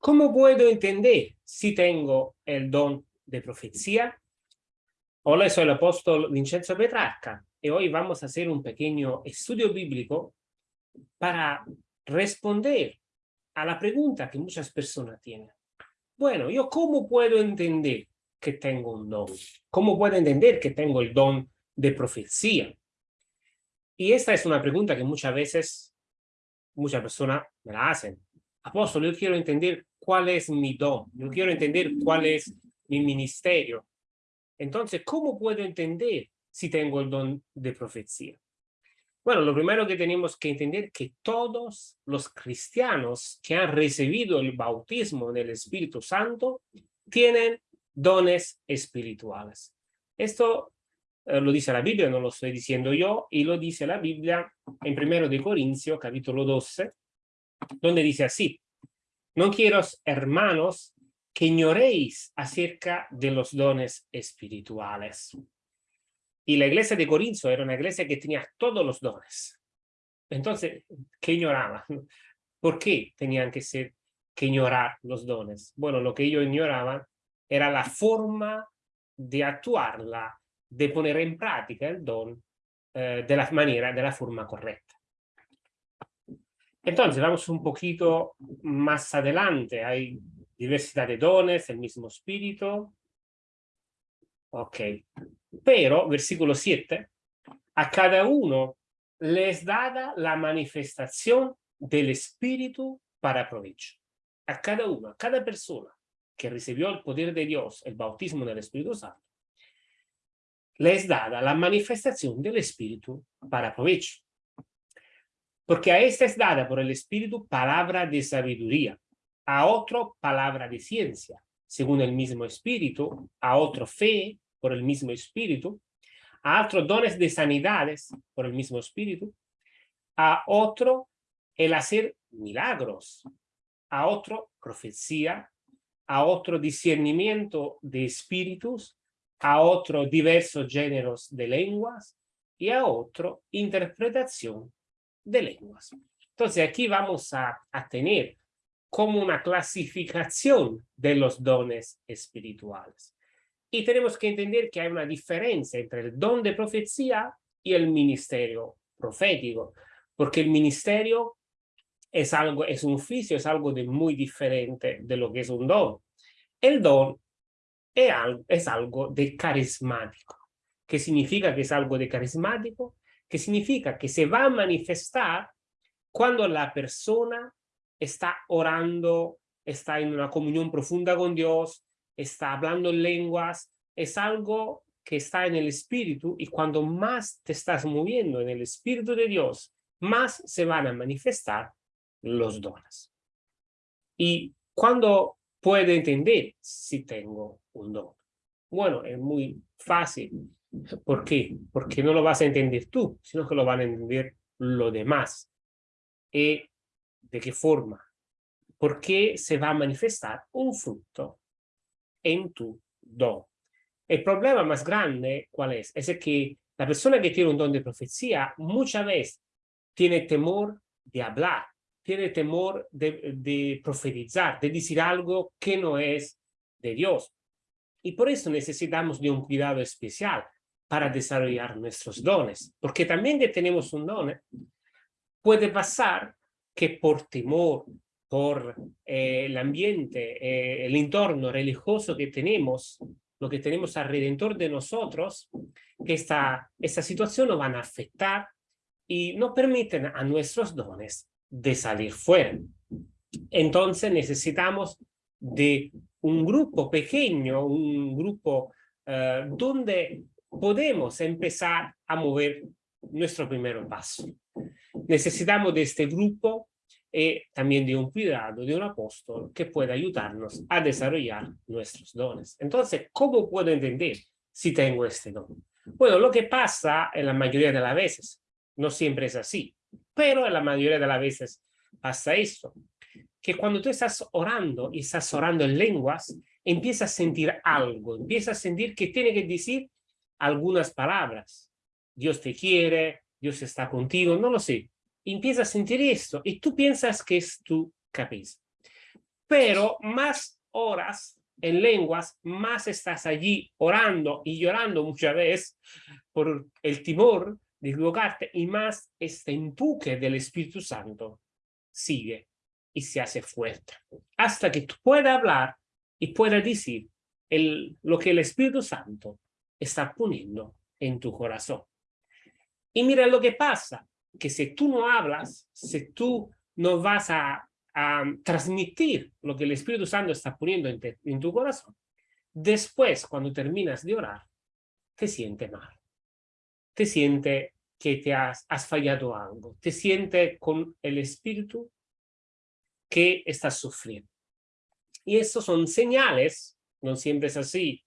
¿Cómo puedo entender si tengo el don de profecía? Hola, soy el apóstol Vincenzo Petrarca y hoy vamos a hacer un pequeño estudio bíblico para responder a la pregunta que muchas personas tienen. Bueno, ¿yo cómo puedo entender que tengo un don? ¿Cómo puedo entender que tengo el don de profecía? Y esta es una pregunta que muchas veces muchas personas me la hacen. Apóstol, yo quiero entender cuál es mi don, yo quiero entender cuál es mi ministerio. Entonces, ¿cómo puedo entender si tengo el don de profecía? Bueno, lo primero que tenemos que entender es que todos los cristianos que han recibido el bautismo del Espíritu Santo tienen dones espirituales. Esto eh, lo dice la Biblia, no lo estoy diciendo yo, y lo dice la Biblia en 1 de Corintios, capítulo 12, donde dice así, no quiero, hermanos, que ignoréis acerca de los dones espirituales. Y la iglesia de Corinto era una iglesia que tenía todos los dones. Entonces, ¿qué ignoraban? ¿Por qué tenían que ser que ignorar los dones? Bueno, lo que ellos ignoraban era la forma de actuarla, de poner en práctica el don eh, de la manera, de la forma correcta. Entonces, vamos un poquito más adelante. Hay diversidad de dones, el mismo espíritu. Ok. Pero, versículo 7, a cada uno les dada la manifestación del espíritu para provecho. A cada uno, a cada persona que recibió el poder de Dios, el bautismo del Espíritu Santo, les dada la manifestación del Espíritu para provecho porque a esta es dada por el Espíritu palabra de sabiduría, a otro palabra de ciencia, según el mismo Espíritu, a otro fe por el mismo Espíritu, a otro dones de sanidades por el mismo Espíritu, a otro el hacer milagros, a otro profecía, a otro discernimiento de espíritus, a otro diversos géneros de lenguas y a otro interpretación de lenguas. Entonces aquí vamos a, tener como una clasificación de los dones espirituales. Y tenemos que entender que hay una diferencia entre el don de profecía y el ministerio profético, porque el ministerio es algo, es un oficio, es algo de muy diferente de lo que es un don. El don es algo, es algo de carismático. ¿Qué significa que es algo de carismático? Que significa que se va a manifestar cuando la persona está orando, está en una comunión profunda con Dios, está hablando lenguas, es algo que está en el espíritu y cuando más te estás moviendo en el espíritu de Dios, más se van a manifestar los dones. Y cuando puedo entender si tengo un don. Bueno, es muy fácil. ¿Por qué? Porque no lo vas a entender tú, sino que lo van a entender los demás. ¿Y de qué forma? Porque se va a manifestar un fruto en tu don. El problema más grande, ¿cuál es? Es que la persona que tiene un don de profecía muchas veces tiene temor de hablar, tiene temor de, de profetizar, de decir algo que no es de Dios. Y por eso necesitamos de un cuidado especial para desarrollar nuestros dones. Porque también que tenemos un don, ¿eh? puede pasar que por temor, por eh, el ambiente, eh, el entorno religioso que tenemos, lo que tenemos alrededor de nosotros, que esta, esta situación nos van a afectar y no permiten a nuestros dones de salir fuera. Entonces necesitamos de un grupo pequeño, un grupo donde podemos empezar a mover nuestro primer paso. Necesitamos de este grupo y eh, también de un cuidado, de un apóstol que pueda ayudarnos a desarrollar nuestros dones. Entonces, ¿cómo puedo entender si tengo este don? Bueno, lo que pasa en la mayoría de las veces, no siempre es así, pero en la mayoría de las veces pasa esto, que cuando tú estás orando y estás orando en lenguas, empiezas a sentir algo, empiezas a sentir que tiene que decir algunas palabras. Dios te quiere, Dios está contigo, no lo sé. Empieza a sentir esto y tú piensas que es tu cabeza. pero más horas en lenguas, más estás allí orando y llorando muchas veces por el timor de equivocarte y más este empuje del Espíritu Santo sigue y se hace fuerte hasta que tú puedas hablar y puedas decir lo que el Espíritu Santo está poniendo en tu corazón. Y mira lo que pasa, que si tú no hablas, si tú no vas a, transmitir lo que el Espíritu Santo está poniendo en, tu corazón, después, cuando terminas de orar, te siente mal. Te siente que te has, fallado algo. Te siente con el Espíritu que estás sufriendo. Y eso son señales, no siempre es así,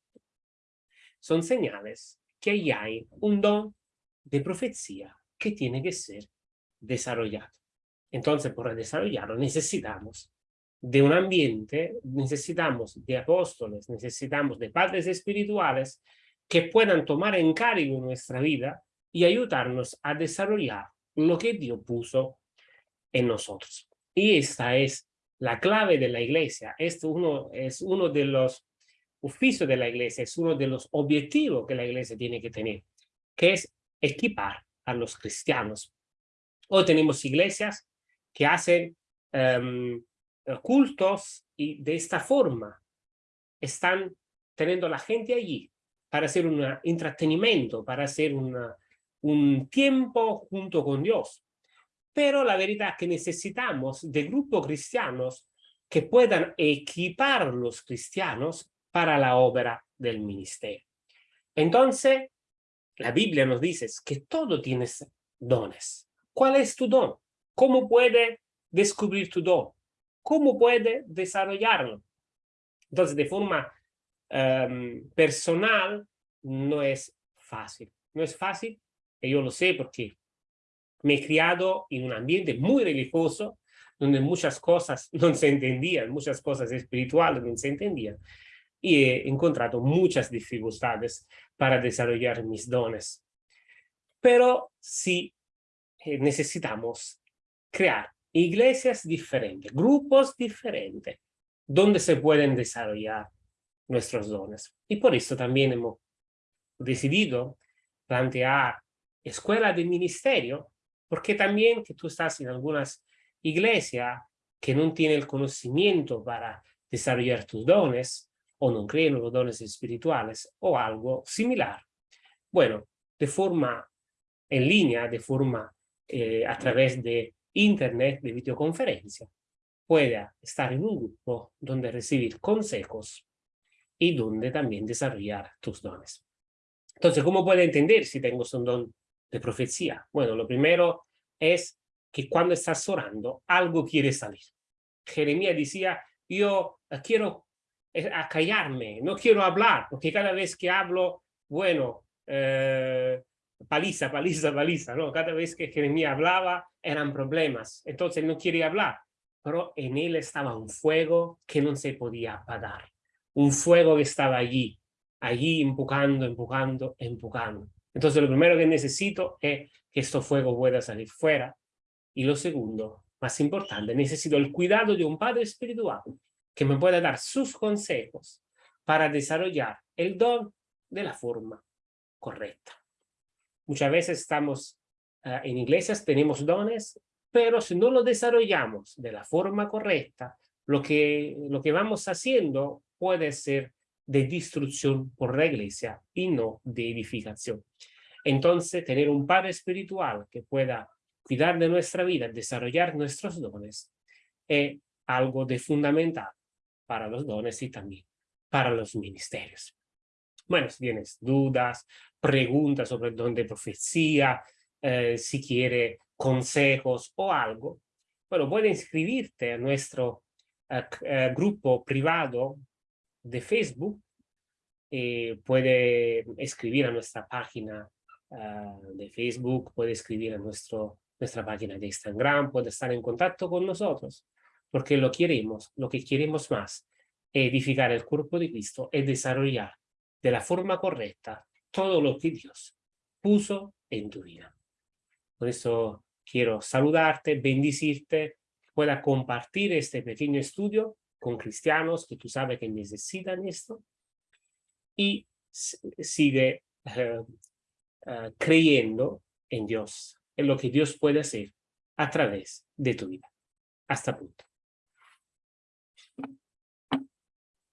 son señales que ahí hay un don de profecía que tiene que ser desarrollado. Entonces, para desarrollarlo necesitamos de un ambiente, necesitamos de apóstoles, necesitamos de padres espirituales que puedan tomar en cargo nuestra vida y ayudarnos a desarrollar lo que Dios puso en nosotros. Y esta es la clave de la iglesia. Esto uno, es uno de los oficios de la iglesia, es uno de los objetivos que la iglesia tiene que tener, que es equipar a los cristianos. Hoy tenemos iglesias que hacen em, cultos y de esta forma están teniendo la gente allí para hacer un entretenimiento, para hacer un tiempo junto con Dios. Pero la verdad es que necesitamos de grupos cristianos que puedan equipar los cristianos para la obra del ministerio. Entonces, la Biblia nos dice que todo tienes dones. ¿Cuál es tu don? ¿Cómo puede descubrir tu don? ¿Cómo puede desarrollarlo? Entonces, de forma em, personal, no es fácil. No es fácil, y yo lo sé porque me he criado en un ambiente muy religioso, donde muchas cosas no se entendían, muchas cosas espirituales no se entendían. Y he encontrado muchas dificultades para desarrollar mis dones. Pero sí eh, necesitamos crear iglesias diferentes, grupos diferentes, donde se pueden desarrollar nuestros dones. Y por eso también hemos decidido plantear escuela de ministerio porque también que tú estás en algunas iglesias que no tienen el conocimiento para desarrollar tus dones, o no creen los dones espirituales, o algo similar. Bueno, de forma en línea, de forma eh, a través de internet, de videoconferencia, pueda estar en un grupo donde recibir consejos y donde también desarrollar tus dones. Entonces, ¿cómo puede entender si tengo un don de profecía? Bueno, lo primero es que cuando estás orando, algo quiere salir. Jeremías decía, yo quiero eh, callarme, no quiero hablar, porque cada vez que hablo, bueno, eh, paliza, paliza, paliza, ¿no? Cada vez que Jeremías hablaba, eran problemas, entonces no quiere hablar. Pero en él estaba un fuego que no se podía apagar, un fuego que estaba allí, allí empujando, empujando, empujando. Entonces lo primero que necesito es que este fuego pueda salir fuera. Y lo segundo, más importante, necesito el cuidado de un padre espiritual que me pueda dar sus consejos para desarrollar el don de la forma correcta. Muchas veces estamos uh, en iglesias, tenemos dones, pero si no lo desarrollamos de la forma correcta, lo que, lo que vamos haciendo puede ser de destrucción por la iglesia y no de edificación. Entonces, tener un padre espiritual que pueda cuidar de nuestra vida, desarrollar nuestros dones, es algo de fundamental para los dones y también para los ministerios. Bueno, si tienes dudas, preguntas sobre el don de profecía, eh, si quiere consejos o algo, bueno, puede inscribirte a nuestro eh, eh, grupo privado de Facebook, puede escribir a nuestra página Ah, de Facebook, puede escribir a nuestro, nuestra página de Instagram, puede estar en contacto con nosotros, porque lo queremos, lo que queremos más, edificar el cuerpo de Cristo y desarrollar de la forma correcta todo lo que Dios puso en tu vida. Por eso quiero saludarte, bendecirte, pueda compartir este pequeño estudio con cristianos que tú sabes que necesitan esto y sigue eh, eh, creyendo en Dios, en lo que Dios puede hacer a través de tu vida. Hasta punto.